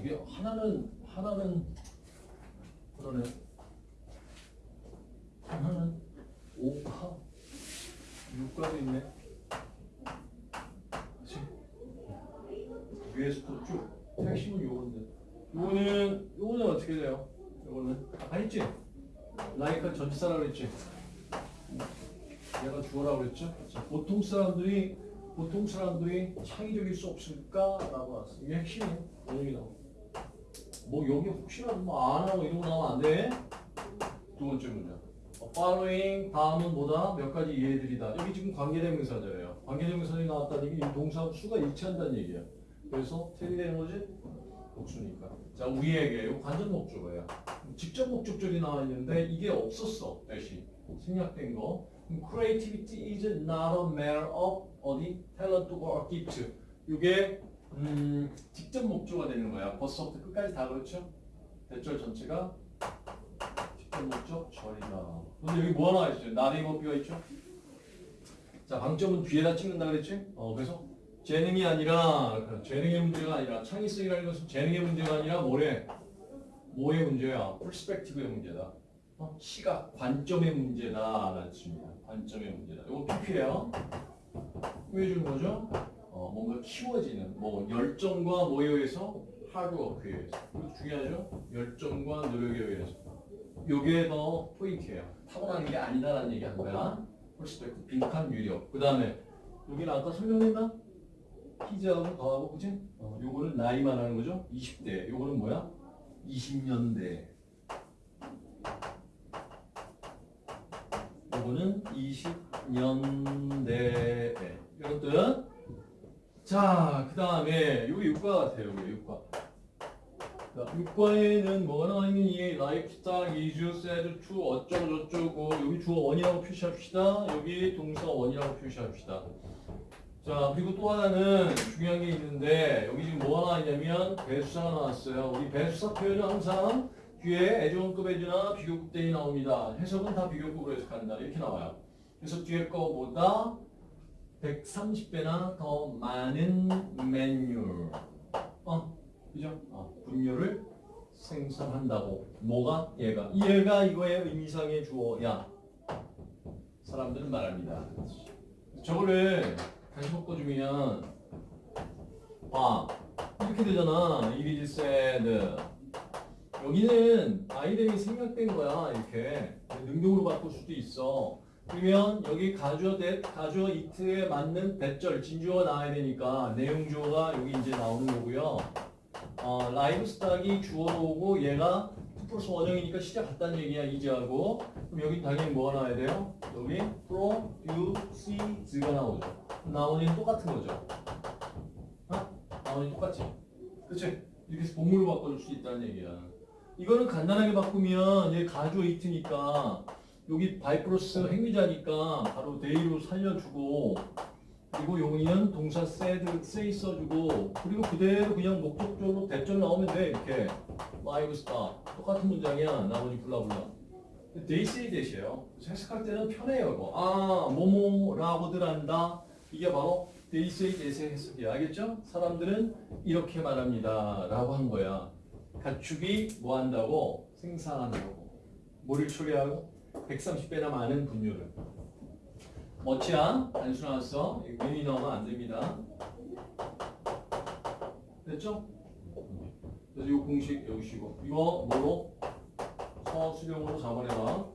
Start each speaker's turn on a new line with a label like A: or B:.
A: 이게 하나는 하나는 그러네. 하나는 5파 6가도 있네. 그치? 위에서 또쭉 핵심은 요건데. 요거는 요거는 어떻게 돼요? 요거는 아까 했지? 라이카 전치사라고 그랬지? 얘가 주어라고 그랬죠? 자, 보통 사람들이 보통 사람들이 창의적일 수 없을까라고 왔어. 이게 핵심이에요. 원영이 나오. 뭐 여기 혹시라도 뭐안 하고 거 나오면 안 돼. 두 번째 문제. 어, following 다음은 뭐다? 몇 가지 예들이다. 여기 지금 관계대명사잖아요. 관계대명사들이 나왔다는 얘기 이 동사 수가 일치한다는 얘기야. 그래서 틀이 되는 거지? 복수니까. 자 우리에게 이 관전 목적어야. 직접 목적절이 나와 있는데 이게 없었어. 대신 생략된 거. Creativity is not a matter of 어디 talent or gift. 이게 음, 직접 목조가 되는 거야. 벌써부터 끝까지 다 그렇죠? 대절 전체가 직접 목적 절이다. 근데 여기 뭐 하나 able B가 있죠? 자 방점은 뒤에다 찍는다 그랬지? 어 그래서 재능이 아니라 그 재능의 문제가 아니라 창의성이라는 것은 재능의 문제가 아니라 뭐래? 뭐의 문제야? perspective의 문제다. 어? 시각, 관점의 문제다 라는 뜻입니다. 관점의 문제다. 이거 PP예요. 왜 주는 거죠? 어, 뭔가 키워지는 뭐 열정과 뭐에 의해서 의해서 그리고 중요하죠? 열정과 노력에 의해서 요게 더 포인트예요. 타고나는 게 아니다라는 얘기 한 거야. perspective 빈칸 유력. 그 다음에 여기는 아까 설명했나? 피자하고 더하고 그지? 어, 요거는 나이만 하는 거죠? 20대. 요거는 뭐야? 20년대. 요거는 20년대. 이런 뜻. 자, 그 다음에 여기 육과 같아요. 여기 육과. 자, 육과에는 뭐가 나와 있는 이 like, star, is, said, to 어쩌고 저쩌고 여기 주어 원이라고 표시합시다. 여기 동사 원이라고 표시합시다. 자, 그리고 또 하나는 중요한 게 있는데 여기 지금 뭐가 나와 있냐면 배수사가 나왔어요. 우리 배수사 표현은 항상 뒤에 애정급 애주나 비교급 대이 나옵니다. 해석은 다 비교급으로 해석한다. 이렇게 나와요. 그래서 뒤에 거보다 130배나 더 많은 메뉴, 어, 그죠? 어, 분류를 생산한다고. 뭐가? 얘가. 이 얘가 이거의 의미상의 주어야. 사람들은 말합니다. 저거를 다시 바꿔주면, 봐. 이렇게 되잖아. Said. 여기는 아이들이 생략된 거야. 이렇게. 능동으로 바꿀 수도 있어. 그러면 여기 가주어 대 가주어 이트에 맞는 대절 진주어가 나와야 되니까 내용 주어가 여기 이제 나오는 거고요. 어, 라이브 스탁이 주어로 오고 얘가 2 플러스 원형이니까 시작 같다는 얘기야 이제하고 그럼 여기 당연히 뭐가 나와야 돼요? 여기 produce가 나오죠. 나오는 똑같은 거죠. 어? 나오는 똑같지? 그치? 이렇게 해서 본물로 바꿔줄 수 있다는 얘기야. 이거는 간단하게 바꾸면 얘 가주어 이트니까 여기 바이프로스 행위자니까 바로 데이로 살려주고 그리고 용의는 동사 said, say 써주고 그리고 그대로 그냥 목적적으로 대절 나오면 돼 이렇게. live star 똑같은 문장이야 나머지 블라블라. they 그래서 해석할 때는 편해요 이거. 아 뭐뭐라고들 한다. 이게 바로 they that의 해석이야. 알겠죠? 사람들은 이렇게 말합니다. 라고 한 거야. 가축이 뭐 한다고? 생산한다고. 뭐를 처리하고 130배나 많은 분류를. 멋지야 단순화했어 윈이 나오면 안 됩니다. 됐죠? 그래서 이 공식 여기 쉬고. 이거 뭐로? 서술형으로 잡아내라